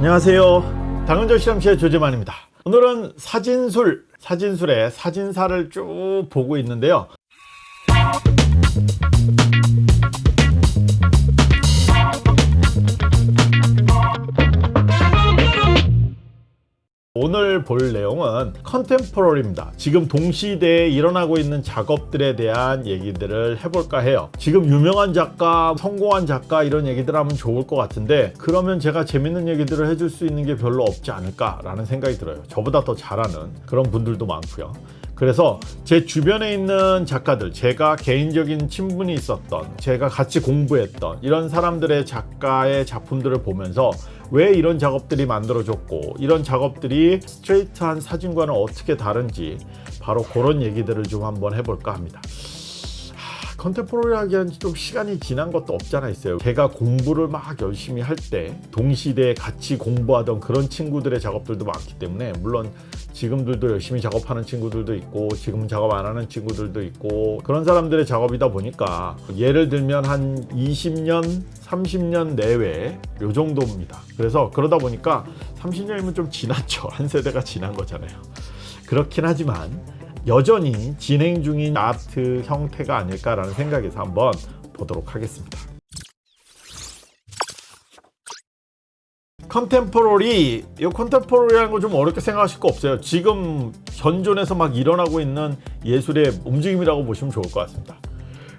안녕하세요. 당근조 실험실의 조재만입니다. 오늘은 사진술 사진술의 사진사를 쭉 보고 있는데요 오늘 볼 내용은 컨템포러리입니다. 지금 동시대에 일어나고 있는 작업들에 대한 얘기들을 해볼까 해요. 지금 유명한 작가 성공한 작가 이런 얘기들 하면 좋을 것 같은데 그러면 제가 재밌는 얘기들을 해줄 수 있는 게 별로 없지 않을까 라는 생각이 들어요. 저보다 더 잘하는 그런 분들도 많고요. 그래서 제 주변에 있는 작가들 제가 개인적인 친분이 있었던 제가 같이 공부했던 이런 사람들의 작가의 작품들을 보면서 왜 이런 작업들이 만들어졌고 이런 작업들이 스트레이트한 사진과는 어떻게 다른지 바로 그런 얘기들을 좀 한번 해볼까 합니다. 컨템포러리 하기엔 좀 시간이 지난 것도 없잖아 있어요. 제가 공부를 막 열심히 할 때 동시대에 같이 공부하던 그런 친구들의 작업들도 많기 때문에 물론 지금들도 열심히 작업하는 친구들도 있고 지금 작업 안 하는 친구들도 있고 그런 사람들의 작업이다 보니까 예를 들면 한 20년 30년 내외 요 정도입니다. 그래서 그러다 보니까 30년이면 좀 지났죠. 한 세대가 지난 거잖아요. 그렇긴 하지만 여전히 진행 중인 아트 형태가 아닐까라는 생각에서 한번 보도록 하겠습니다. contemporary 이 contemporary라는 거 좀 어렵게 생각하실 거 없어요. 지금 현존에서 막 일어나고 있는 예술의 움직임이라고 보시면 좋을 것 같습니다.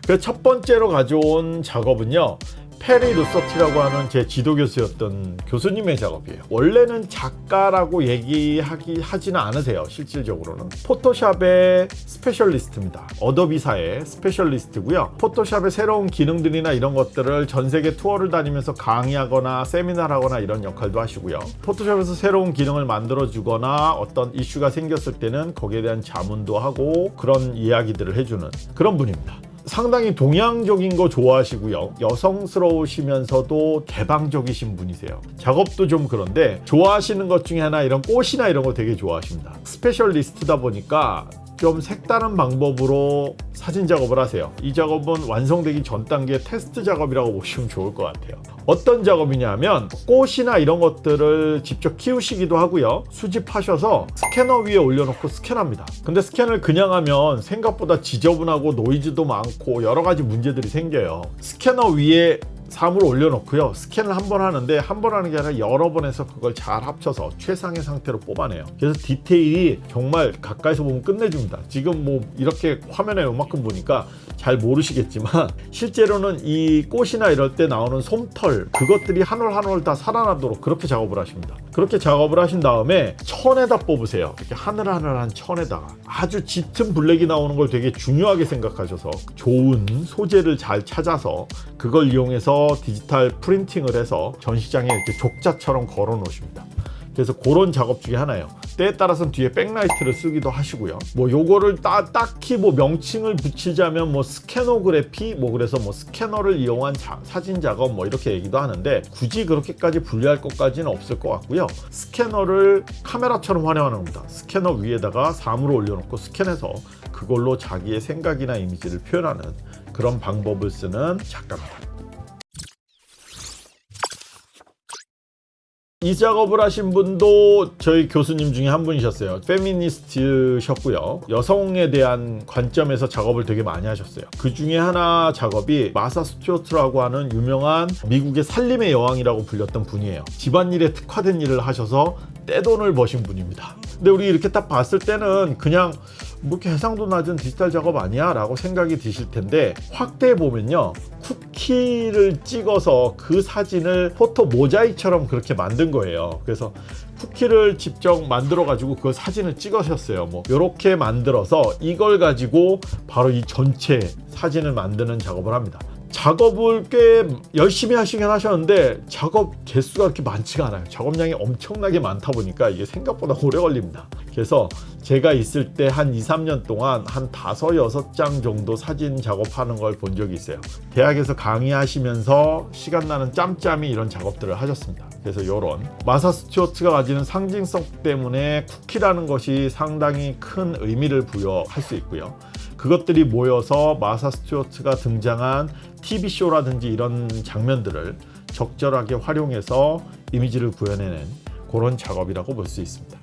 그래서 첫 번째로 가져온 작업은요 페리 루서티라고 하는 제 지도 교수였던 교수님의 작업이에요. 원래는 작가라고 얘기하기 하지는 않으세요 실질적으로는. 포토샵의 specialist입니다. 어도비사의 specialist고요. 포토샵의 새로운 기능들이나 이런 것들을 전 세계 투어를 다니면서 강의하거나 세미나를 하거나 이런 역할도 하시고요. 포토샵에서 새로운 기능을 만들어 주거나 어떤 이슈가 생겼을 때는 거기에 대한 자문도 하고 그런 이야기들을 해주는 그런 분입니다 상당히 동양적인 거 좋아하시고요. 여성스러우시면서도 개방적이신 분이세요. 작업도 좀 그런데 좋아하시는 것 중에 하나 이런 꽃이나 이런 거 되게 좋아하십니다. specialist다 보니까 좀 색다른 방법으로 사진 작업을 하세요. 이 작업은 완성되기 전 단계 테스트 작업이라고 보시면 좋을 것 같아요. 어떤 작업이냐면 꽃이나 이런 것들을 직접 키우시기도 하고요. 수집하셔서 스캐너 위에 올려놓고 스캔합니다. 근데 스캔을 그냥 하면 생각보다 지저분하고 노이즈도 많고 여러 가지 문제들이 생겨요. 스캐너 위에 사물을 올려놓고요. 스캔을 한 번 하는데 한 번 하는 게 아니라 여러 번 해서 그걸 잘 합쳐서 최상의 상태로 뽑아내요. 그래서 디테일이 정말 가까이서 보면 끝내줍니다. 지금 뭐 이렇게 화면에 요만큼 보니까 잘 모르시겠지만 실제로는 이 꽃이나 이럴 때 나오는 솜털 그것들이 한 올 한 올 다 살아나도록 그렇게 작업을 하십니다. 그렇게 작업을 하신 다음에 천에다 뽑으세요. 이렇게 하늘하늘한 천에다가. 아주 짙은 블랙이 나오는 걸 되게 중요하게 생각하셔서 좋은 소재를 잘 찾아서 그걸 이용해서 디지털 printing을 해서 전시장에 이렇게 족자처럼 걸어 놓으십니다. 그래서 그런 작업 중에 하나예요. 때에 따라서는 뒤에 backlight를 쓰기도 하시고요. 뭐 요거를 따, 딱히 뭐 명칭을 붙이자면 뭐 scanography 뭐 그래서 뭐 스캐너를 이용한 자, 사진 작업 뭐 이렇게 얘기도 하는데 굳이 그렇게까지 분리할 것까지는 없을 것 같고요. 스캐너를 카메라처럼 활용하는 겁니다. 스캐너 위에다가 사물을 올려놓고 스캔해서 그걸로 자기의 생각이나 이미지를 표현하는 그런 방법을 쓰는 작가입니다 이 작업을 하신 분도 저희 교수님 중에 한 분이셨어요. 페미니스트셨고요. 여성에 대한 관점에서 작업을 되게 많이 하셨어요. 그 중에 하나 작업이 마사 스튜어트라고 하는 유명한 미국의 살림의 여왕이라고 불렸던 분이에요. 집안일에 특화된 일을 하셔서 떼돈을 버신 분입니다 근데 우리 이렇게 딱 봤을 때는 그냥 뭐 이렇게 해상도 낮은 디지털 작업 아니야 라고 생각이 드실 텐데 확대해 보면요. 쿠키를 찍어서 그 사진을 포토 모자이처럼 그렇게 만든 거예요. 그래서 쿠키를 직접 만들어 가지고 그 사진을 찍으셨어요. 뭐 이렇게 만들어서 이걸 가지고 바로 이 전체 사진을 만드는 작업을 합니다 작업을 꽤 열심히 하시긴 하셨는데 작업 개수가 그렇게 많지가 않아요. 작업량이 엄청나게 많다 보니까 이게 생각보다 오래 걸립니다. 그래서 제가 있을 때 한 2, 3년 동안 한 5, 6장 정도 사진 작업하는 걸 본 적이 있어요. 대학에서 강의하시면서 시간 나는 짬짬이 이런 작업들을 하셨습니다. 그래서 이런. 마사 스튜어트가 가지는 상징성 때문에 쿠키라는 것이 상당히 큰 의미를 부여할 수 있고요 그것들이 모여서 마사 스튜어트가 등장한 TV 쇼라든지 이런 장면들을 적절하게 활용해서 이미지를 구현해낸 그런 작업이라고 볼 수 있습니다.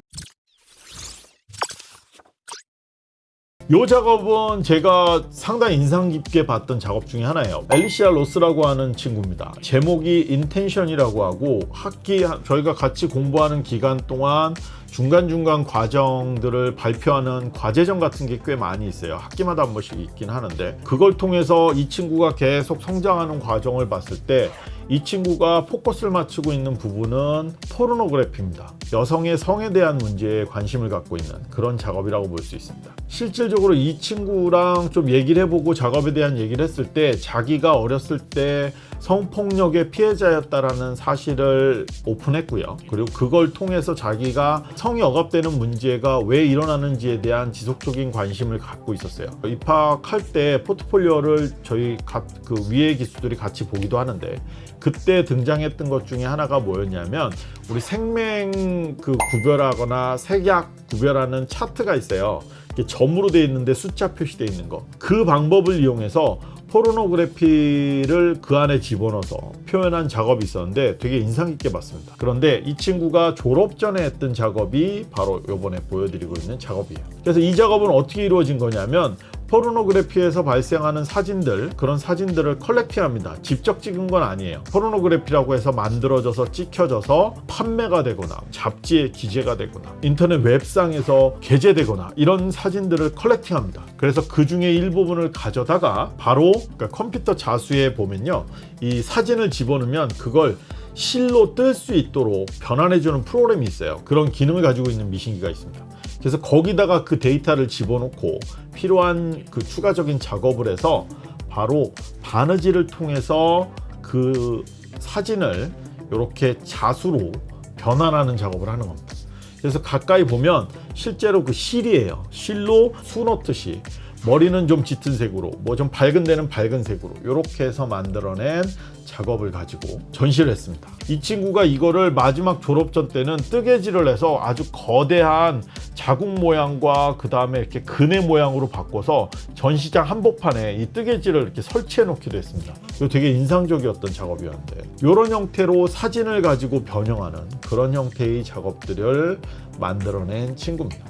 이 작업은 제가 상당히 인상 깊게 봤던 작업 중에 하나예요. 엘리시아 로스라고 하는 친구입니다. 제목이 intention이라고 하고 학기 저희가 같이 공부하는 기간 동안 중간중간 과정들을 발표하는 과제점 같은 게 꽤 많이 있어요. 학기마다 한 번씩 있긴 하는데 그걸 통해서 이 친구가 계속 성장하는 과정을 봤을 때 이 친구가 포커스를 맞추고 있는 부분은 포르노그래피입니다. 여성의 성에 대한 문제에 관심을 갖고 있는 그런 작업이라고 볼 수 있습니다. 실질적으로 이 친구랑 좀 얘기를 해보고 작업에 대한 얘기를 했을 때 자기가 어렸을 때 성폭력의 피해자였다라는 사실을 오픈했고요. 그리고 그걸 통해서 자기가 성이 억압되는 문제가 왜 일어나는지에 대한 지속적인 관심을 갖고 있었어요. 입학할 때 포트폴리오를 저희 가- 그 위의 기수들이 같이 보기도 하는데 그때 등장했던 것 중에 하나가 뭐였냐면 우리 생명 그 구별하거나 색약 구별하는 차트가 있어요. 점으로 돼 있는데 숫자 표시돼 있는 거. 그 방법을 이용해서 포르노그래피를 그 안에 집어넣어서 표현한 작업이 있었는데 되게 인상 깊게 봤습니다. 그런데 이 친구가 졸업 전에 했던 작업이 바로 요번에 보여드리고 있는 작업이에요. 그래서 이 작업은 어떻게 이루어진 거냐면 포르노그래피에서 발생하는 사진들 그런 사진들을 컬렉팅합니다. 직접 찍은 건 아니에요. 포르노그래피라고 해서 만들어져서 찍혀져서 판매가 되거나 잡지에 기재가 되거나 인터넷 웹상에서 게재되거나 이런 사진들을 컬렉팅합니다. 그래서 그 중에 일부분을 가져다가 바로 그러니까 컴퓨터 자수에 보면요. 이 사진을 집어넣으면 그걸 실로 뜰 수 있도록 변환해주는 프로그램이 있어요. 그런 기능을 가지고 있는 미신기가 있습니다. 그래서 거기다가 그 데이터를 집어넣고 필요한 그 추가적인 작업을 해서 바로 바느질을 통해서 그 사진을 이렇게 자수로 변환하는 작업을 하는 겁니다. 그래서 가까이 보면 실제로 그 실이에요. 실로 수 넣듯이 머리는 좀 짙은 색으로 뭐 좀 밝은 데는 밝은 색으로 이렇게 해서 만들어낸 작업을 가지고 전시를 했습니다. 이 친구가 이거를 마지막 졸업전 때는 뜨개질을 해서 아주 거대한 자국 모양과 그 다음에 이렇게 근해 모양으로 바꿔서 전시장 한복판에 이 뜨개질을 이렇게 설치해 놓기도 했습니다. 이거 되게 인상적이었던 작업이었는데 이런 형태로 사진을 가지고 변형하는 그런 형태의 작업들을 만들어낸 친구입니다.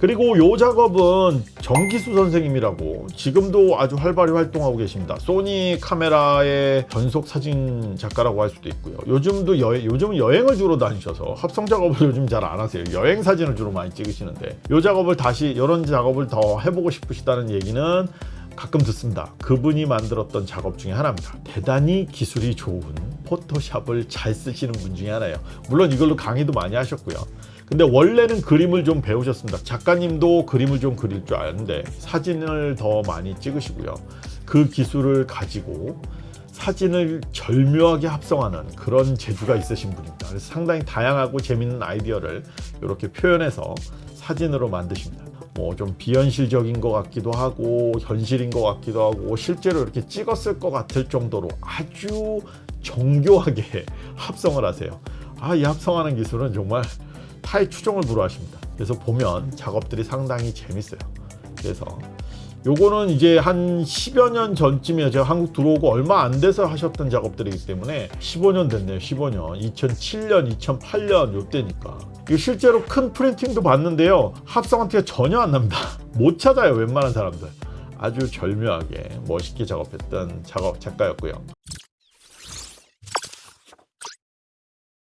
그리고 이 작업은 정기수 선생님이라고 지금도 아주 활발히 활동하고 계십니다. 소니 카메라의 전속 사진 작가라고 할 수도 있고요. 요즘도 여, 요즘 여행을 주로 다니셔서 합성 작업을 요즘 잘 안 하세요. 여행 사진을 주로 많이 찍으시는데 이 작업을 다시 이런 작업을 더 해보고 싶으시다는 얘기는 가끔 듣습니다. 그분이 만들었던 작업 중에 하나입니다. 대단히 기술이 좋은 포토샵을 잘 쓰시는 분 중에 하나예요. 물론 이걸로 강의도 많이 하셨고요. 근데 원래는 그림을 좀 배우셨습니다. 작가님도 그림을 좀 그릴 줄 아는데 사진을 더 많이 찍으시고요. 그 기술을 가지고 사진을 절묘하게 합성하는 그런 재주가 있으신 분입니다. 그래서 상당히 다양하고 재밌는 아이디어를 이렇게 표현해서 사진으로 만드십니다. 뭐 좀 비현실적인 것 같기도 하고 현실인 것 같기도 하고 실제로 이렇게 찍었을 것 같을 정도로 아주 정교하게 합성을 하세요. 아, 이 합성하는 기술은 정말 타의 추종을 불허하십니다. 그래서 보면 작업들이 상당히 재밌어요. 그래서 요거는 이제 한 10여 년 전쯤이에요. 제가 한국 들어오고 얼마 안 돼서 하셨던 작업들이기 때문에 15년 됐네요. 15년. 2007년, 2008년 요때니까. 이거 실제로 큰 프린팅도 봤는데요. 합성한 티가 전혀 안 납니다. 못 찾아요. 웬만한 사람들. 아주 절묘하게 멋있게 작업했던 작업 작가였고요.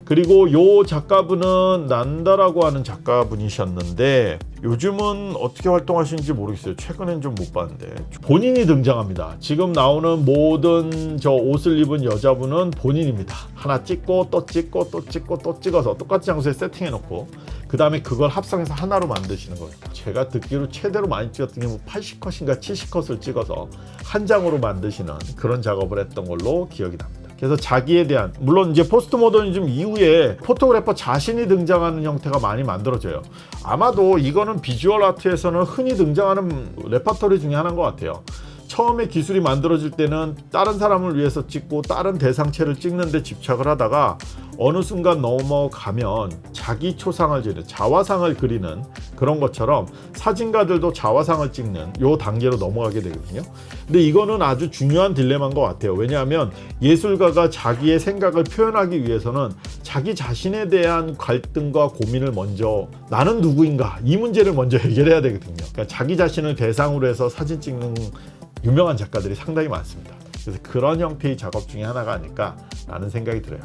그리고 요 작가분은 난다라고 하는 작가분이셨는데 요즘은 어떻게 활동하시는지 모르겠어요. 최근엔 좀 못 봤는데 본인이 등장합니다. 지금 나오는 모든 저 옷을 입은 여자분은 본인입니다. 하나 찍고 또 찍고 또 찍고 또 찍어서 똑같은 장소에 세팅해 놓고 그 다음에 그걸 합성해서 하나로 만드시는 거예요. 제가 듣기로 최대로 많이 찍었던 게 뭐 80컷인가 70컷을 찍어서 한 장으로 만드시는 그런 작업을 했던 걸로 기억이 납니다. 그래서 자기에 대한 물론 이제 포스트 모더니즘 이후에 photographer 자신이 등장하는 형태가 많이 만들어져요. 아마도 이거는 visual art에서는 흔히 등장하는 레퍼토리 중에 하나인 것 같아요. 처음에 기술이 만들어질 때는 다른 사람을 위해서 찍고 다른 대상체를 찍는데 집착을 하다가 어느 순간 넘어가면 자기 초상을 찍는 자화상을 그리는 그런 것처럼 사진가들도 자화상을 찍는 요 단계로 넘어가게 되거든요. 근데 이거는 아주 중요한 딜레마인 것 같아요. 왜냐하면 예술가가 자기의 생각을 표현하기 위해서는 자기 자신에 대한 갈등과 고민을 먼저 나는 누구인가 이 문제를 먼저 해결해야 되거든요. 그러니까 자기 자신을 대상으로 해서 사진 찍는 유명한 작가들이 상당히 많습니다. 그래서 그런 형태의 작업 중에 하나가 아닐까 라는 생각이 들어요.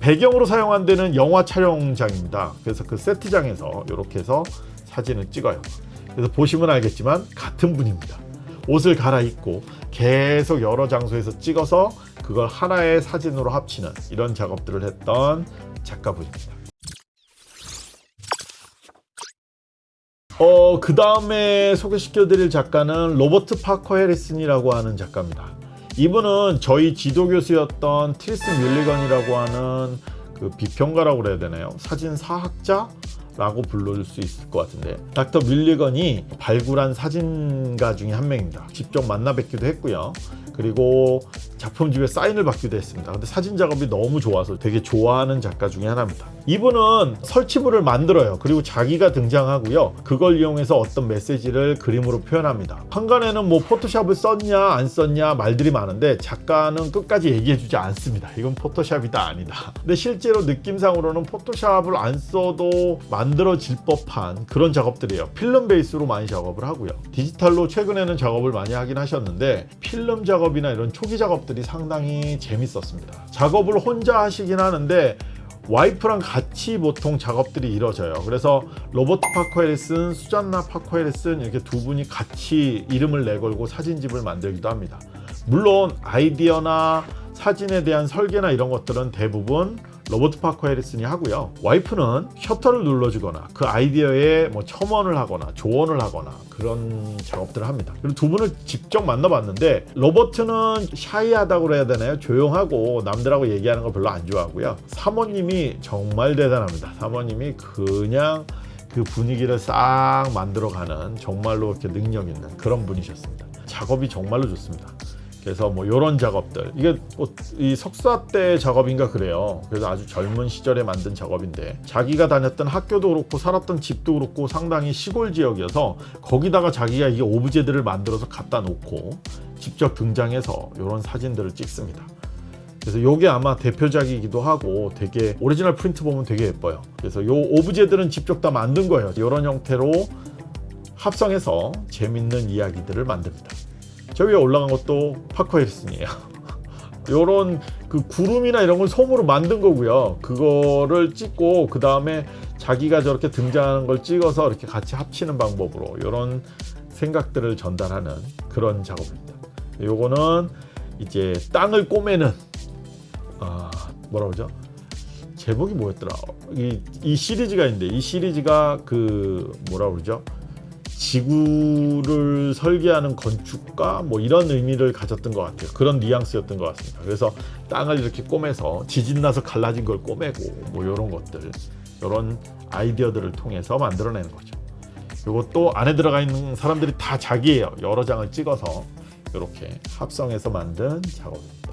배경으로 사용한 데는 영화 촬영장입니다. 그래서 그 세트장에서 이렇게 해서 사진을 찍어요. 그래서 보시면 알겠지만 같은 분입니다. 옷을 갈아입고 계속 여러 장소에서 찍어서 그걸 하나의 사진으로 합치는 이런 작업들을 했던 작가분입니다. 어, 그 다음에 소개시켜드릴 작가는 로버트 파커 해리슨이라고 하는 작가입니다. 이분은 저희 지도 교수였던 트리스 뮬리건이라고 하는 그 비평가라고 그래야 되나요? 사진 사학자? 라고 부를 수 있을 것 같은데 닥터 밀리건이 발굴한 사진가 중에 한 명입니다 직접 만나 뵙기도 했고요 그리고 작품집에 사인을 받기도 했습니다. 근데 사진 작업이 너무 좋아서 되게 좋아하는 작가 중에 하나입니다. 이분은 설치물을 만들어요. 그리고 자기가 등장하고요. 그걸 이용해서 어떤 메시지를 그림으로 표현합니다. 항간에는 뭐 포토샵을 썼냐 안 썼냐 말들이 많은데 작가는 끝까지 얘기해 주지 않습니다. 이건 포토샵이다 아니다. 근데 실제로 느낌상으로는 포토샵을 안 써도 만들어질 법한 그런 작업들이에요. 필름 베이스로 많이 작업을 하고요. 디지털로 최근에는 작업을 많이 하긴 하셨는데 필름 작업 이나 이런 초기 작업들이 상당히 재밌었습니다 작업을 혼자 하시긴 하는데 와이프랑 같이 보통 작업들이 이루어져요. 그래서 로버트 해리슨, 수잔나 해리슨 이렇게 두 분이 같이 이름을 내걸고 사진집을 만들기도 합니다. 물론 아이디어나 사진에 대한 설계나 이런 것들은 대부분 로버트 파커 해리슨이 하고요. 와이프는 셔터를 눌러주거나 그 아이디어에 뭐 첨언을 하거나 조언을 하거나 그런 작업들을 합니다. 그리고 두 분을 직접 만나봤는데 로버트는 shy하다고 그래야 되나요? 조용하고 남들하고 얘기하는 걸 별로 안 좋아하고요. 사모님이 정말 대단합니다. 사모님이 그냥 그 분위기를 싹 만들어가는 정말로 이렇게 능력 있는 그런 분이셨습니다. 작업이 정말로 좋습니다. 그래서 뭐 이런 작업들 이게 뭐 이 석사 때 작업인가 그래요. 그래서 아주 젊은 시절에 만든 작업인데 자기가 다녔던 학교도 그렇고 살았던 집도 그렇고 상당히 시골 지역이어서 거기다가 자기가 이 오브제들을 만들어서 갖다 놓고 직접 등장해서 이런 사진들을 찍습니다. 그래서 이게 아마 대표작이기도 하고 되게 original print 보면 되게 예뻐요. 그래서 이 오브제들은 직접 다 만든 거예요. 이런 형태로 합성해서 재밌는 이야기들을 만듭니다. 저 위에 올라간 것도 파커 해리슨이에요. 요런 그 구름이나 이런 걸 솜으로 만든 거고요. 그거를 찍고 그 다음에 자기가 저렇게 등장하는 걸 찍어서 이렇게 같이 합치는 방법으로 이런 생각들을 전달하는 그런 작업입니다. 요거는 이제 땅을 꼬매는 아 뭐라 그러죠? 제목이 뭐였더라? 이, 이 시리즈가 있는데 이 시리즈가 그 뭐라 그러죠? 지구를 설계하는 건축가 뭐 이런 의미를 가졌던 것 같아요. 그런 뉘앙스였던 것 같습니다. 그래서 땅을 이렇게 꼬매서 지진 나서 갈라진 걸 꼬매고 뭐 이런 것들 이런 아이디어들을 통해서 만들어내는 거죠. 이것도 안에 들어가 있는 사람들이 다 자기예요. 여러 장을 찍어서 이렇게 합성해서 만든 작업입니다.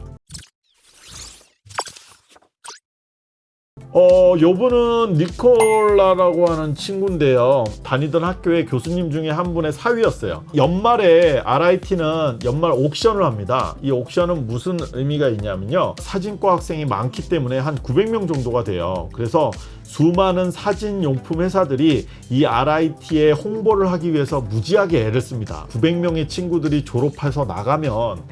어, 요분은 니콜라라고 하는 친구인데요. 다니던 학교의 교수님 중에 한 분의 사위였어요. 연말에 RIT는 연말 옥션을 합니다. 이 옥션은 무슨 의미가 있냐면요. 사진과 학생이 많기 때문에 한 900명 정도가 돼요. 그래서 수많은 사진용품 회사들이 이 RIT에 홍보를 하기 위해서 무지하게 애를 씁니다. 900명의 친구들이 졸업해서 나가면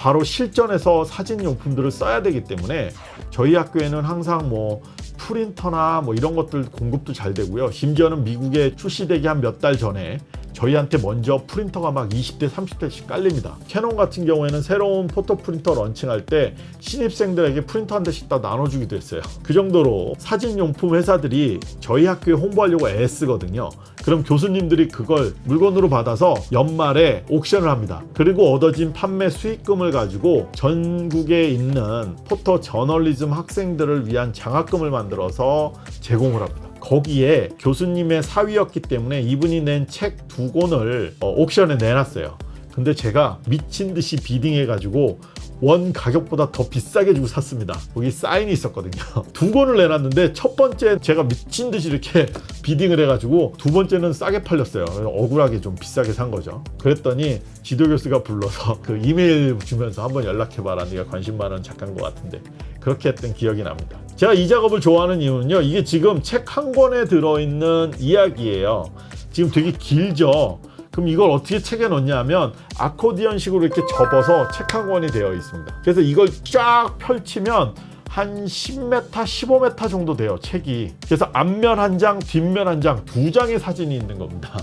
바로 실전에서 사진용품들을 써야 되기 때문에 저희 학교에는 항상 뭐 프린터나 뭐 이런 것들 공급도 잘 되고요. 심지어는 미국에 출시되기 한 몇 달 전에 저희한테 먼저 프린터가 막 20대 30대씩 깔립니다. 캐논 같은 경우에는 새로운 photo 프린터 launching할 때 신입생들에게 프린터 한 대씩 다 나눠주기도 했어요. 그 정도로 사진용품 회사들이 저희 학교에 홍보하려고 애쓰거든요. 그럼 교수님들이 그걸 물건으로 받아서 연말에 옥션을 합니다. 그리고 얻어진 판매 수익금을 가지고 전국에 있는 포토 저널리즘 학생들을 위한 장학금을 만들어서 제공을 합니다 거기에 교수님의 사위였기 때문에 이분이 낸 책 두 권을 어, 옥션에 내놨어요. 근데 제가 미친 듯이 비딩해 가지고 원 가격보다 더 비싸게 주고 샀습니다. 거기 사인이 있었거든요. 두 권을 내놨는데 첫 번째 제가 미친 듯이 이렇게 비딩을 해가지고 두 번째는 싸게 팔렸어요. 억울하게 좀 비싸게 산 거죠. 그랬더니 지도 교수가 불러서 그 이메일 주면서 한번 연락해봐라. 네가 관심 많은 작가인 것 같은데 그렇게 했던 기억이 납니다. 제가 이 작업을 좋아하는 이유는요. 이게 지금 책 한 권에 들어있는 이야기예요. 지금 되게 길죠. 그럼 이걸 어떻게 책에 넣냐면 아코디언식으로 이렇게 접어서 책 한 권이 되어 있습니다. 그래서 이걸 쫙 펼치면 한 10m, 15m 정도 돼요, 책이. 그래서 앞면 한 장, 뒷면 한 장, 두 장의 사진이 있는 겁니다.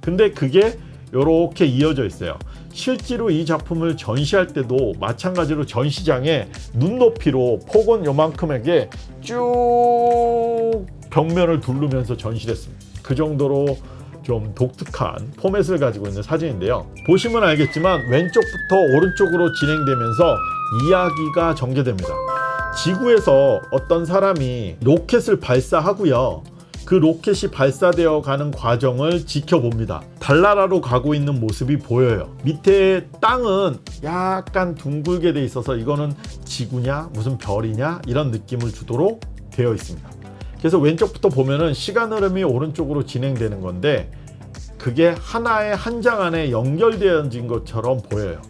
근데 그게 이렇게 이어져 있어요. 실제로 이 작품을 전시할 때도 마찬가지로 전시장에 눈높이로 폭은 요만큼에게 쭉 벽면을 두르면서 전시했습니다. 그 정도로 좀 독특한 포맷을 가지고 있는 사진인데요. 보시면 알겠지만 왼쪽부터 오른쪽으로 진행되면서 이야기가 전개됩니다. 지구에서 어떤 사람이 로켓을 발사하고요. 그 로켓이 발사되어 가는 과정을 지켜봅니다. 달나라로 가고 있는 모습이 보여요. 밑에 땅은 약간 둥글게 돼 있어서 이거는 지구냐 무슨 별이냐 이런 느낌을 주도록 되어 있습니다. 그래서 왼쪽부터 보면은 시간 흐름이 오른쪽으로 진행되는 건데 그게 하나의 한 장 안에 연결되어진 것처럼 보여요.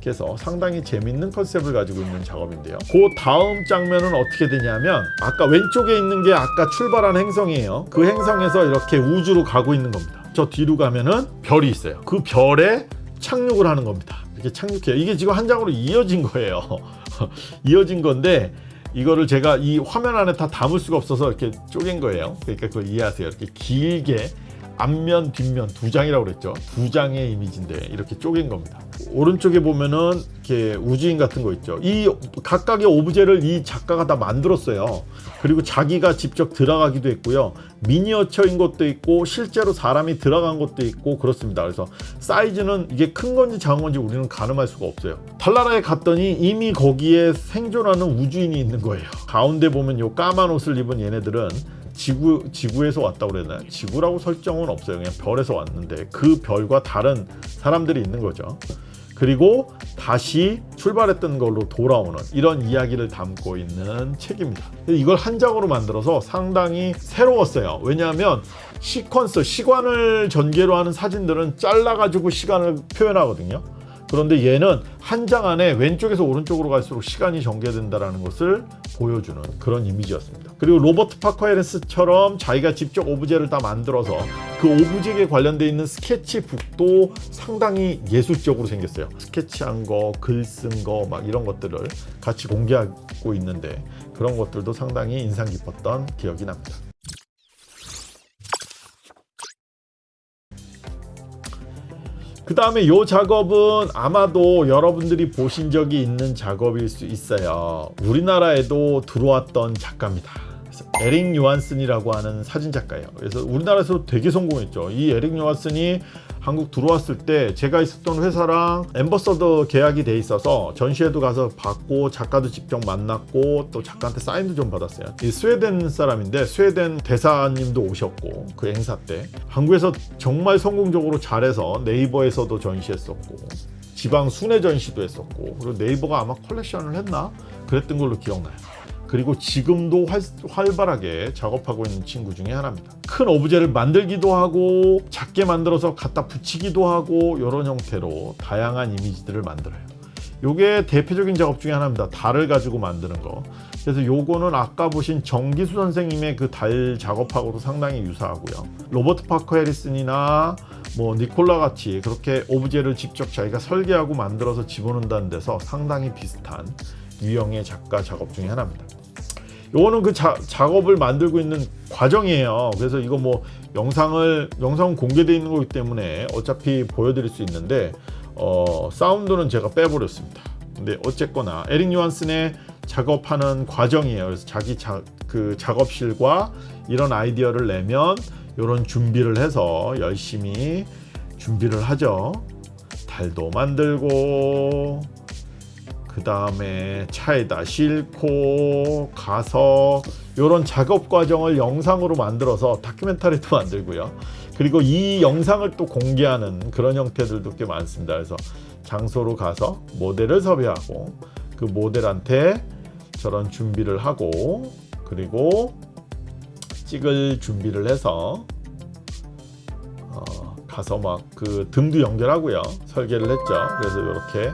그래서 상당히 재밌는 컨셉을 가지고 있는 작업인데요. 그 다음 장면은 어떻게 되냐면 아까 왼쪽에 있는 게 아까 출발한 행성이에요. 그 행성에서 이렇게 우주로 가고 있는 겁니다. 저 뒤로 가면은 별이 있어요. 그 별에 착륙을 하는 겁니다. 이렇게 착륙해요. 이게 지금 한 장으로 이어진 거예요. 이어진 건데 이거를 제가 이 화면 안에 다 담을 수가 없어서 이렇게 쪼갠 거예요. 그러니까 그걸 이해하세요. 이렇게 길게 앞면 뒷면 두 장이라고 그랬죠 두 장의 이미지인데 이렇게 쪼갠 겁니다 오른쪽에 보면은 이렇게 우주인 같은 거 있죠 이 각각의 오브제를 이 작가가 다 만들었어요 그리고 자기가 직접 들어가기도 했고요 미니어처인 것도 있고 실제로 사람이 들어간 것도 있고 그렇습니다 그래서 사이즈는 이게 큰 건지 작은 건지 우리는 가늠할 수가 없어요 달나라에 갔더니 이미 거기에 생존하는 우주인이 있는 거예요 가운데 보면 요 까만 옷을 입은 얘네들은 지구 지구에서 왔다고 그랬나요? 지구라고 설정은 없어요. 그냥 별에서 왔는데 그 별과 다른 사람들이 있는 거죠. 그리고 다시 출발했던 걸로 돌아오는 이런 이야기를 담고 있는 책입니다. 이걸 한 장으로 만들어서 상당히 새로웠어요. 왜냐하면 시퀀스, 시간을 전개로 하는 사진들은 잘라 가지고 시간을 표현하거든요. 그런데 얘는 한 장 안에 왼쪽에서 오른쪽으로 갈수록 시간이 전개된다는 것을 보여주는 그런 이미지였습니다. 그리고 로버트 파커 헤리스처럼 자기가 직접 오브제를 다 만들어서 그 오브제에 관련되어 있는 스케치북도 상당히 예술적으로 생겼어요. 스케치한 거, 글 쓴 거 막 이런 것들을 같이 공개하고 있는데 그런 것들도 상당히 인상 깊었던 기억이 납니다. 그 다음에 이 작업은 아마도 여러분들이 보신 적이 있는 작업일 수 있어요. 우리나라에도 들어왔던 작가입니다. 에릭 요한슨이라고 하는 사진 작가예요. 그래서 우리나라에서 되게 성공했죠. 이 에릭 요한슨이 한국 들어왔을 때 제가 있었던 회사랑 엠버서더 계약이 돼 있어서 전시회도 가서 봤고 작가도 직접 만났고 또 작가한테 사인도 좀 받았어요. 이 스웨덴 사람인데 스웨덴 대사님도 오셨고 그 행사 때 한국에서 정말 성공적으로 잘해서 네이버에서도 전시했었고 지방 순회 전시도 했었고 그리고 네이버가 아마 컬렉션을 했나 그랬던 걸로 기억나요. 그리고 지금도 활, 활발하게 작업하고 있는 친구 중에 하나입니다. 큰 오브제를 만들기도 하고 작게 만들어서 갖다 붙이기도 하고 이런 형태로 다양한 이미지들을 만들어요. 요게 대표적인 작업 중에 하나입니다. 달을 가지고 만드는 거. 그래서 요거는 아까 보신 정기수 선생님의 그 달 작업하고도 상당히 유사하고요. 로버트 파커 해리슨이나 뭐 니콜라 같이 그렇게 오브제를 직접 자기가 설계하고 만들어서 집어넣는다는 데서 상당히 비슷한 유형의 작가 작업 중에 하나입니다. 요거는 그 자, 작업을 만들고 있는 과정이에요. 그래서 이거 뭐 영상을 영상 공개되어 있는 거기 때문에 어차피 보여드릴 수 있는데 어, 사운드는 제가 빼버렸습니다. 근데 어쨌거나 에릭 요한슨의 작업하는 과정이에요. 그래서 자기 자, 그 작업실과 이런 아이디어를 내면 이런 준비를 해서 열심히 준비를 하죠. 달도 만들고 그 다음에 차에다 싣고 가서 이런 작업 과정을 영상으로 만들어서 다큐멘터리도 만들고요. 그리고 이 영상을 또 공개하는 그런 형태들도 꽤 많습니다. 그래서 장소로 가서 모델을 섭외하고 그 모델한테 저런 준비를 하고 그리고 찍을 준비를 해서 어, 가서 막 그 등도 연결하고요 설계를 했죠 그래서 이렇게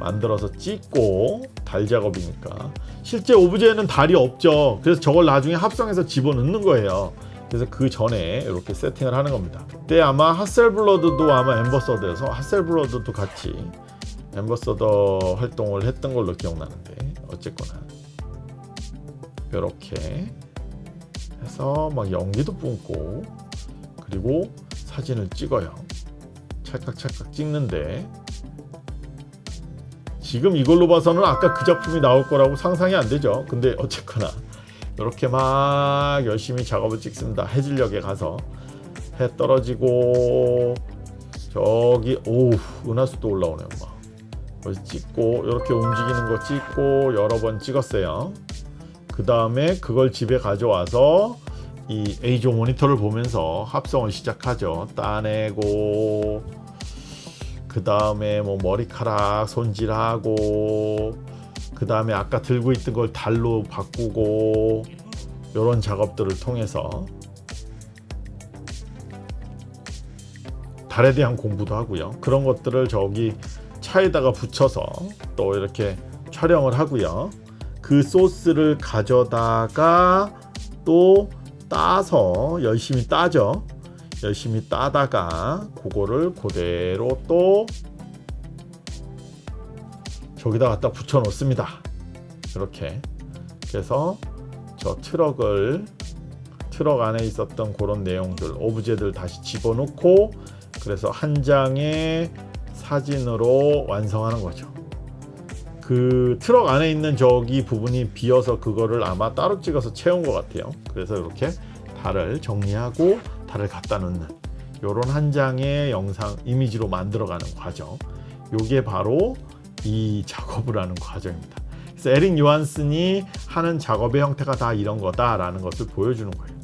만들어서 찍고 달 작업이니까. 실제 오브제는 달이 없죠. 그래서 저걸 나중에 합성해서 집어넣는 거예요. 그래서 그 전에 이렇게 세팅을 하는 겁니다. 그때 아마 핫셀블러드도 아마 엠버서더여서 핫셀블러드도 같이 엠버서더 활동을 했던 걸로 기억나는데 어쨌거나 이렇게 해서 막 연기도 뿜고 그리고 사진을 찍어요. 찰칵찰칵 찍는데 지금 이걸로 봐서는 아까 그 작품이 나올 거라고 상상이 안 되죠. 근데 어쨌거나 이렇게 막 열심히 작업을 찍습니다. 해질녘에 가서 해 떨어지고 저기 오우 은하수도 올라오네요 막 찍고 이렇게 움직이는 거 찍고 여러 번 찍었어요. 그 다음에 그걸 집에 가져와서 이 A조 모니터를 보면서 합성을 시작하죠. 따내고 그 다음에 뭐 머리카락 손질하고 그 다음에 아까 들고 있던 걸 달로 바꾸고 이런 작업들을 통해서 달에 대한 공부도 하고요. 그런 것들을 저기 차에다가 붙여서 또 이렇게 촬영을 하고요. 그 소스를 가져다가 또 따서 열심히 따죠 열심히 따다가 그거를 그대로 또 저기다 갖다 붙여 놓습니다. 이렇게. 그래서 저 트럭을 트럭 안에 있었던 그런 내용들 오브제들 다시 집어넣고 그래서 한 장의 사진으로 완성하는 거죠. 그 트럭 안에 있는 저기 부분이 비어서 그거를 아마 따로 찍어서 채운 것 같아요. 그래서 이렇게 달을 정리하고 달을 갖다 놓는 이런 한 장의 영상 이미지로 만들어가는 과정. 이게 바로 이 작업을 하는 과정입니다. 그래서 에릭 요한슨이 하는 작업의 형태가 다 이런 거다 라는 것을 보여주는 거예요.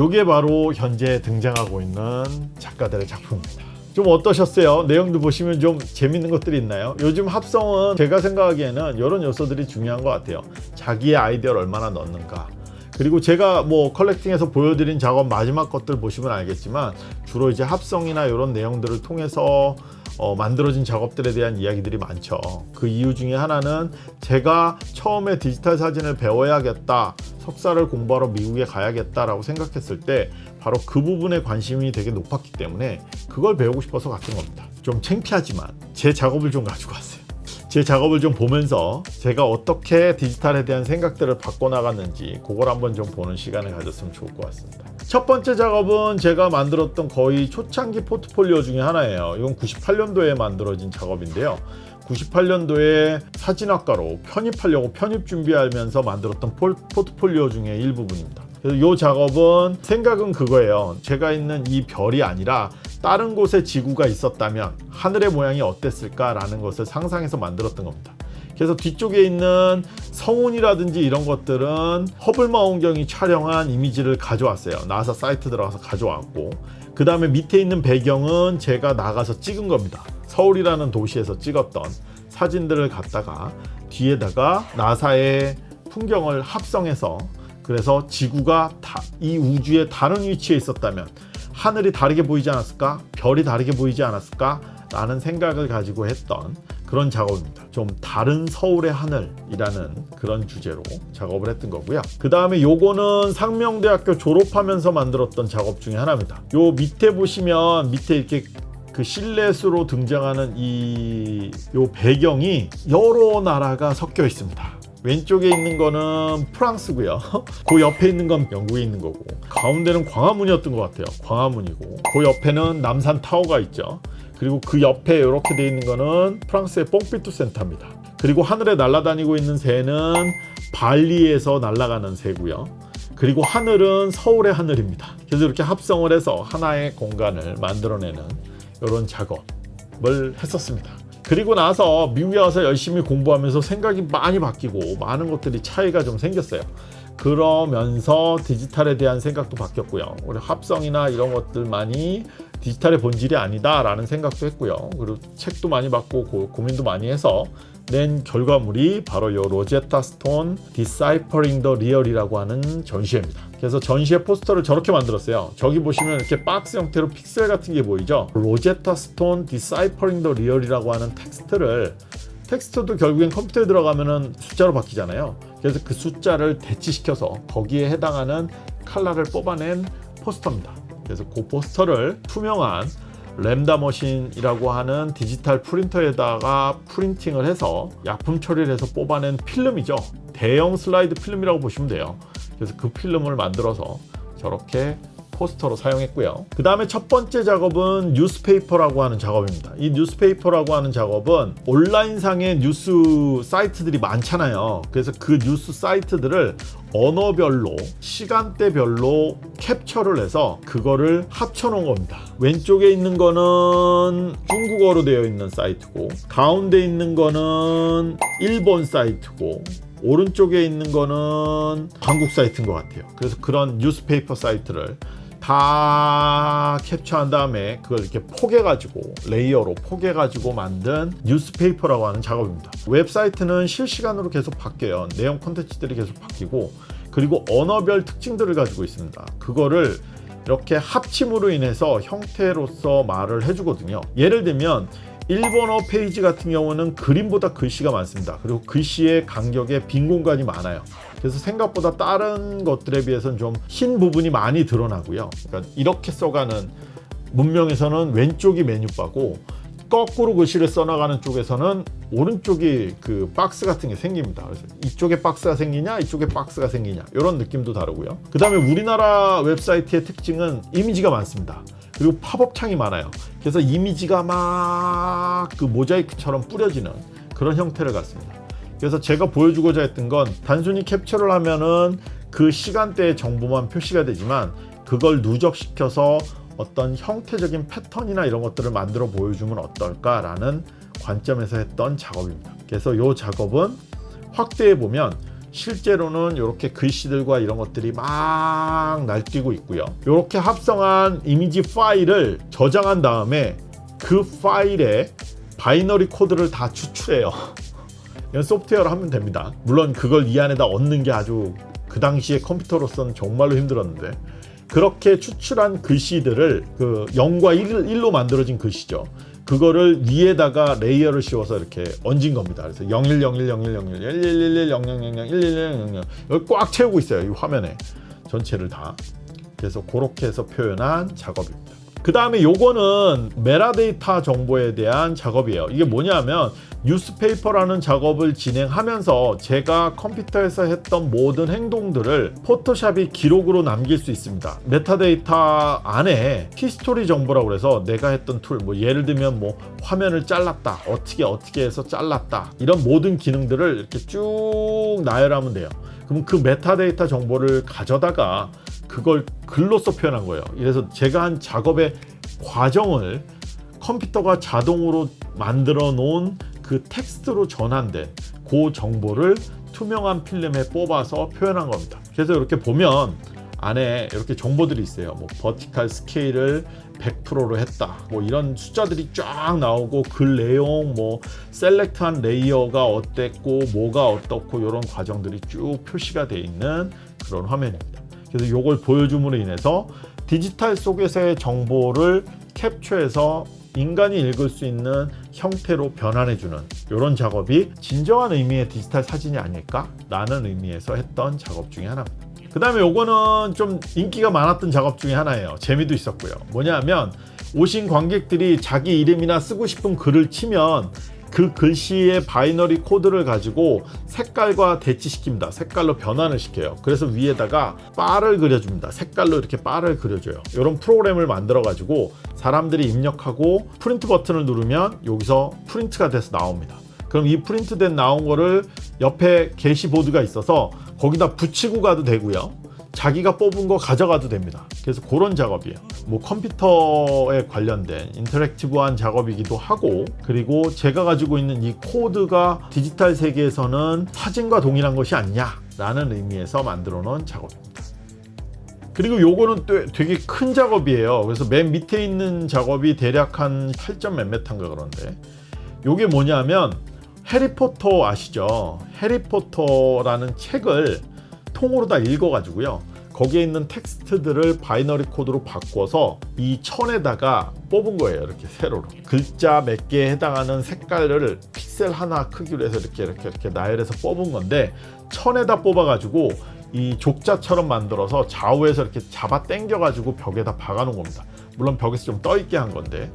이게 바로 현재 등장하고 있는 작가들의 작품입니다 좀 어떠셨어요? 내용도 보시면 좀 재밌는 것들이 있나요? 요즘 합성은 제가 생각하기에는 이런 요소들이 중요한 것 같아요 자기의 아이디어를 얼마나 넣는가 그리고 제가 뭐 컬렉팅에서 보여드린 작업 마지막 것들 보시면 알겠지만 주로 이제 합성이나 이런 내용들을 통해서 어, 만들어진 작업들에 대한 이야기들이 많죠 그 이유 중에 하나는 제가 처음에 디지털 사진을 배워야겠다 석사를 공부하러 미국에 가야겠다 라고 생각했을 때 바로 그 부분에 관심이 되게 높았기 때문에 그걸 배우고 싶어서 갔던 겁니다. 좀 창피하지만 제 작업을 좀 가지고 왔어요. 제 작업을 좀 보면서 제가 어떻게 디지털에 대한 생각들을 바꿔나갔는지 그걸 한번 좀 보는 시간을 가졌으면 좋을 것 같습니다. 첫 번째 작업은 제가 만들었던 거의 초창기 포트폴리오 중에 하나예요. 이건 98년도에 만들어진 작업인데요. 98년도에 사진학과로 편입하려고 편입 준비하면서 만들었던 폴, 포트폴리오 중에 일부분입니다 그래서 이 작업은 생각은 그거예요. 제가 있는 이 별이 아니라 다른 곳에 지구가 있었다면 하늘의 모양이 어땠을까 라는 것을 상상해서 만들었던 겁니다. 그래서 뒤쪽에 있는 성운이라든지 이런 것들은 허블 망원경이 촬영한 이미지를 가져왔어요. 나사 사이트 들어가서 가져왔고 그 다음에 밑에 있는 배경은 제가 나가서 찍은 겁니다. 서울이라는 도시에서 찍었던 사진들을 갖다가 뒤에다가 나사의 풍경을 합성해서 그래서 지구가 다, 이 우주의 다른 위치에 있었다면 하늘이 다르게 보이지 않았을까? 별이 다르게 보이지 않았을까? 라는 생각을 가지고 했던 그런 작업입니다. 좀 다른 서울의 하늘이라는 그런 주제로 작업을 했던 거고요. 그 다음에 요거는 상명대학교 졸업하면서 만들었던 작업 중에 하나입니다. 요 밑에 보시면 밑에 이렇게 그 실내수로 등장하는 이 요 배경이 여러 나라가 섞여 있습니다. 왼쪽에 있는 거는 프랑스고요. 그 옆에 있는 건 영국에 있는 거고. 가운데는 광화문이었던 것 같아요. 광화문이고. 그 옆에는 남산 타워가 있죠. 그리고 그 옆에 이렇게 돼 있는 거는 프랑스의 뽕피투 센터입니다. 그리고 하늘에 날아다니고 있는 새는 발리에서 날아가는 새고요. 그리고 하늘은 서울의 하늘입니다. 그래서 이렇게 합성을 해서 하나의 공간을 만들어내는 이런 작업을 했었습니다 그리고 나서 미국에 와서 열심히 공부하면서 생각이 많이 바뀌고 많은 것들이 차이가 좀 생겼어요 그러면서 디지털에 대한 생각도 바뀌었고요 우리 합성이나 이런 것들만이 디지털의 본질이 아니다 라는 생각도 했고요. 그리고 책도 많이 보고 고, 고민도 많이 해서 낸 결과물이 바로 요 로제타 스톤 Deciphering the Real이라고 하는 전시회입니다. 그래서 전시회 포스터를 저렇게 만들었어요. 저기 보시면 이렇게 박스 형태로 픽셀 같은 게 보이죠? 로제타 스톤 Deciphering the Real이라고 하는 텍스트를 텍스트도 결국엔 컴퓨터에 들어가면은 숫자로 바뀌잖아요. 그래서 그 숫자를 대치시켜서 거기에 해당하는 칼라를 뽑아낸 포스터입니다. 그래서 그 포스터를 투명한 Lambda machine이라고 하는 디지털 프린터에다가 printing을 해서 약품 처리를 해서 뽑아낸 필름이죠. 대형 슬라이드 필름이라고 보시면 돼요. 그래서 그 필름을 만들어서 저렇게 포스터로 사용했고요. 그 다음에 첫 번째 작업은 newspaper라고 하는 작업입니다. 이 newspaper라고 하는 작업은 온라인상의 뉴스 사이트들이 많잖아요. 그래서 그 뉴스 사이트들을 언어별로 시간대별로 캡처를 해서 그거를 합쳐 놓은 겁니다. 왼쪽에 있는 거는 중국어로 되어 있는 사이트고 가운데 있는 거는 일본 사이트고 오른쪽에 있는 거는 한국 사이트인 것 같아요. 그래서 그런 newspaper 사이트를 다 캡처한 다음에 그걸 이렇게 포개가지고 layer로 포개가지고 만든 newspaper라고 하는 작업입니다. 웹사이트는 실시간으로 계속 바뀌어요. 내용 콘텐츠들이 계속 바뀌고 그리고 언어별 특징들을 가지고 있습니다. 그거를 이렇게 합침으로 인해서 형태로서 말을 해주거든요. 예를 들면 일본어 페이지 같은 경우는 그림보다 글씨가 많습니다. 그리고 글씨의 간격에 빈 공간이 많아요. 그래서 생각보다 다른 것들에 비해서는 좀 흰 부분이 많이 드러나고요. 그러니까 이렇게 써가는 문명에서는 왼쪽이 메뉴바고 거꾸로 글씨를 써나가는 쪽에서는 오른쪽이 그 박스 같은 게 생깁니다. 그래서 이쪽에 박스가 생기냐, 이쪽에 박스가 생기냐 이런 느낌도 다르고요. 그 다음에 우리나라 웹사이트의 특징은 이미지가 많습니다. 그리고 팝업 창이 많아요. 그래서 이미지가 막 그 모자이크처럼 뿌려지는 그런 형태를 갖습니다. 그래서 제가 보여주고자 했던 건 단순히 캡처를 하면은 그 시간대의 정보만 표시가 되지만 그걸 누적시켜서 어떤 형태적인 패턴이나 이런 것들을 만들어 보여주면 어떨까라는 관점에서 했던 작업입니다. 그래서 이 작업은 확대해 보면 실제로는 이렇게 글씨들과 이런 것들이 막 날뛰고 있고요. 이렇게 합성한 이미지 파일을 저장한 다음에 그 파일에 binary 코드를 다 추출해요. 이건 소프트웨어로 하면 됩니다. 물론 그걸 이 안에다 얹는 게 아주 그 당시에 컴퓨터로서는 정말로 힘들었는데 그렇게 추출한 글씨들을 그 0과 1, 로 만들어진 글씨죠. 그거를 위에다가 layer를 씌워서 이렇게 얹은 겁니다. 그래서 01, 01, 01, 01, 1111, 0000, 111, 00, 꽉 채우고 있어요. 이 화면에 전체를 다. 그래서 그렇게 해서 표현한 작업입니다. 그 다음에 요거는 메라데이터 정보에 대한 작업이에요. 이게 뭐냐면 newspaper라는 작업을 진행하면서 제가 컴퓨터에서 했던 모든 행동들을 Photoshop이 기록으로 남길 수 있습니다. 메타데이터 안에 history 정보라고 해서 내가 했던 tool, 뭐 예를 들면 뭐 화면을 잘랐다, 어떻게 어떻게 해서 잘랐다 이런 모든 기능들을 이렇게 쭉 나열하면 돼요. 그럼 그 메타데이터 정보를 가져다가 그걸 글로써 표현한 거예요. 그래서 제가 한 작업의 과정을 컴퓨터가 자동으로 만들어 놓은 그 텍스트로 전환된 그 정보를 투명한 필름에 뽑아서 표현한 겁니다. 그래서 이렇게 보면 안에 이렇게 정보들이 있어요. 뭐 버티칼 스케일을 100%로 했다. 뭐 이런 숫자들이 쫙 나오고 글 내용 뭐 select한 layer가 어땠고 뭐가 어떻고 이런 과정들이 쭉 표시가 돼 있는 그런 화면입니다. 그래서 이걸 보여줌으로 인해서 디지털 속에서의 정보를 캡처해서 인간이 읽을 수 있는 형태로 변환해주는 이런 작업이 진정한 의미의 디지털 사진이 아닐까 라는 의미에서 했던 작업 중에 하나입니다. 그 다음에 요거는 좀 인기가 많았던 작업 중에 하나예요. 재미도 있었고요. 뭐냐면 오신 관객들이 자기 이름이나 쓰고 싶은 글을 치면 그 글씨의 binary code를 가지고 색깔과 대치시킵니다. 색깔로 변환을 시켜요. 그래서 위에다가 바를 그려줍니다. 색깔로 이렇게 바를 그려줘요. 이런 프로그램을 만들어 가지고 사람들이 입력하고 프린트 버튼을 누르면 여기서 프린트가 돼서 나옵니다. 그럼 이 프린트된 나온 거를 옆에 게시보드가 있어서 거기다 붙이고 가도 되고요. 자기가 뽑은 거 가져가도 됩니다. 그래서 그런 작업이에요. 뭐 컴퓨터에 관련된 interactive한 작업이기도 하고 그리고 제가 가지고 있는 이 코드가 디지털 세계에서는 사진과 동일한 것이 아니냐 라는 의미에서 만들어 놓은 작업입니다. 그리고 요거는 또 되게 큰 작업이에요. 그래서 맨 밑에 있는 작업이 대략 한 8점 몇 메타인가 그런데 요게 뭐냐면 해리포터 아시죠? 해리포터라는 책을 통으로 다 읽어 가지고요. 거기에 있는 텍스트들을 binary code로 바꿔서 이 천에다가 뽑은 거예요. 이렇게 세로로. 글자 몇 개에 해당하는 색깔을 픽셀 하나 크기로 해서 이렇게 이렇게 이렇게 나열해서 뽑은 건데 천에다 뽑아 가지고 이 족자처럼 만들어서 좌우에서 이렇게 잡아 당겨 가지고 벽에다 박아 놓은 겁니다. 물론 벽에서 좀 떠 있게 한 건데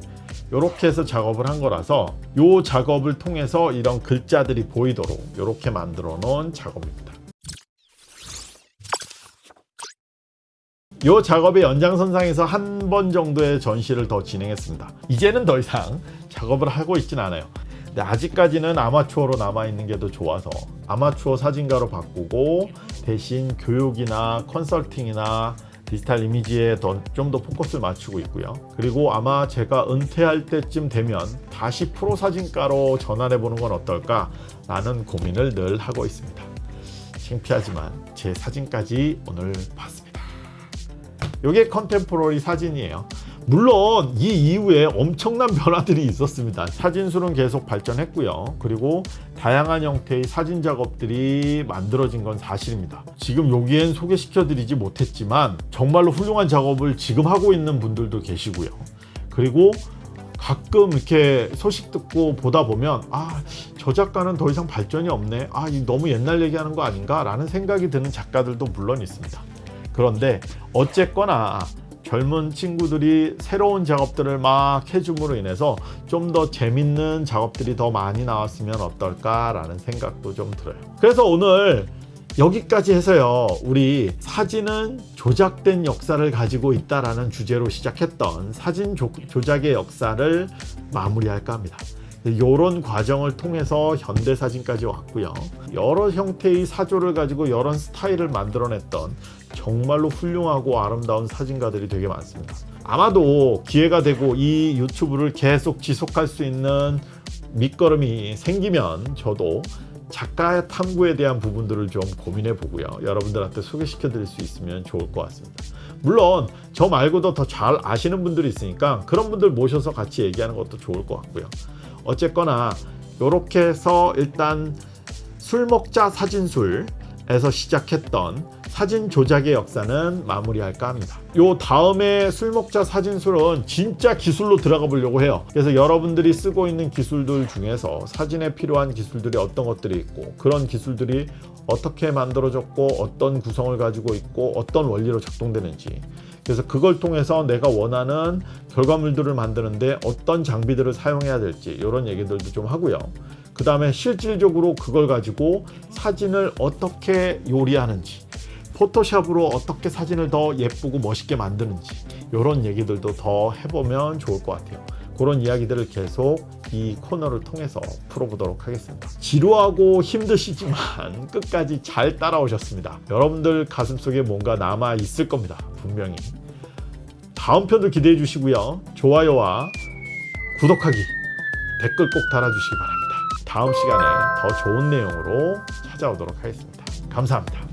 이렇게 해서 작업을 한 거라서 이 작업을 통해서 이런 글자들이 보이도록 이렇게 만들어 놓은 작업입니다. 이 작업의 연장선상에서 한 번 정도의 전시를 더 진행했습니다. 이제는 더 이상 작업을 하고 있진 않아요. 근데 아직까지는 아마추어로 남아있는 게 더 좋아서 아마추어 사진가로 바꾸고 대신 교육이나 컨설팅이나 디지털 이미지에 좀 더 포커스를 맞추고 있고요. 그리고 아마 제가 은퇴할 때쯤 되면 다시 프로 사진가로 전환해 보는 건 어떨까 라는 고민을 늘 하고 있습니다. 창피하지만 제 사진까지 오늘 봤습니다. 이게 컨템포러리 사진이에요. 물론 이 이후에 엄청난 변화들이 있었습니다. 사진술은 계속 발전했고요. 그리고 다양한 형태의 사진 작업들이 만들어진 건 사실입니다. 지금 여기엔 소개시켜 드리지 못했지만 정말로 훌륭한 작업을 지금 하고 있는 분들도 계시고요. 그리고 가끔 이렇게 소식 듣고 보다 보면 아 저 작가는 더 이상 발전이 없네 아 너무 옛날 얘기하는 거 아닌가 라는 생각이 드는 작가들도 물론 있습니다 그런데 어쨌거나 젊은 친구들이 새로운 작업들을 막 해줌으로 인해서 좀 더 재밌는 작업들이 더 많이 나왔으면 어떨까 라는 생각도 좀 들어요. 그래서 오늘 여기까지 해서요. 우리 사진은 조작된 역사를 가지고 있다라는 주제로 시작했던 사진 조, 조작의 역사를 마무리할까 합니다. 이런 과정을 통해서 현대 사진까지 왔고요. 여러 형태의 사조를 가지고 여러 스타일을 만들어냈던 정말로 훌륭하고 아름다운 사진가들이 되게 많습니다. 아마도 기회가 되고 이 유튜브를 계속 지속할 수 있는 밑거름이 생기면 저도 작가 탐구에 대한 부분들을 좀 고민해 보고요. 여러분들한테 소개시켜 드릴 수 있으면 좋을 것 같습니다. 물론 저 말고도 더 잘 아시는 분들이 있으니까 그런 분들 모셔서 같이 얘기하는 것도 좋을 것 같고요. 어쨌거나 이렇게 해서 일단 술 먹자 사진술에서 시작했던 사진 조작의 역사는 마무리할까 합니다. 요 다음에 술 먹자 사진술은 진짜 기술로 들어가 보려고 해요. 그래서 여러분들이 쓰고 있는 기술들 중에서 사진에 필요한 기술들이 어떤 것들이 있고 그런 기술들이 어떻게 만들어졌고 어떤 구성을 가지고 있고 어떤 원리로 작동되는지 그래서 그걸 통해서 내가 원하는 결과물들을 만드는데 어떤 장비들을 사용해야 될지 이런 얘기들도 좀 하고요. 그 다음에 실질적으로 그걸 가지고 사진을 어떻게 요리하는지 포토샵으로 어떻게 사진을 더 예쁘고 멋있게 만드는지 이런 얘기들도 더 해보면 좋을 것 같아요. 그런 이야기들을 계속 이 코너를 통해서 풀어보도록 하겠습니다. 지루하고 힘드시지만 끝까지 잘 따라오셨습니다. 여러분들 가슴속에 뭔가 남아 있을 겁니다. 분명히. 다음 편도 기대해 주시고요. 좋아요와 구독하기, 댓글 꼭 달아주시기 바랍니다. 다음 시간에 더 좋은 내용으로 찾아오도록 하겠습니다. 감사합니다.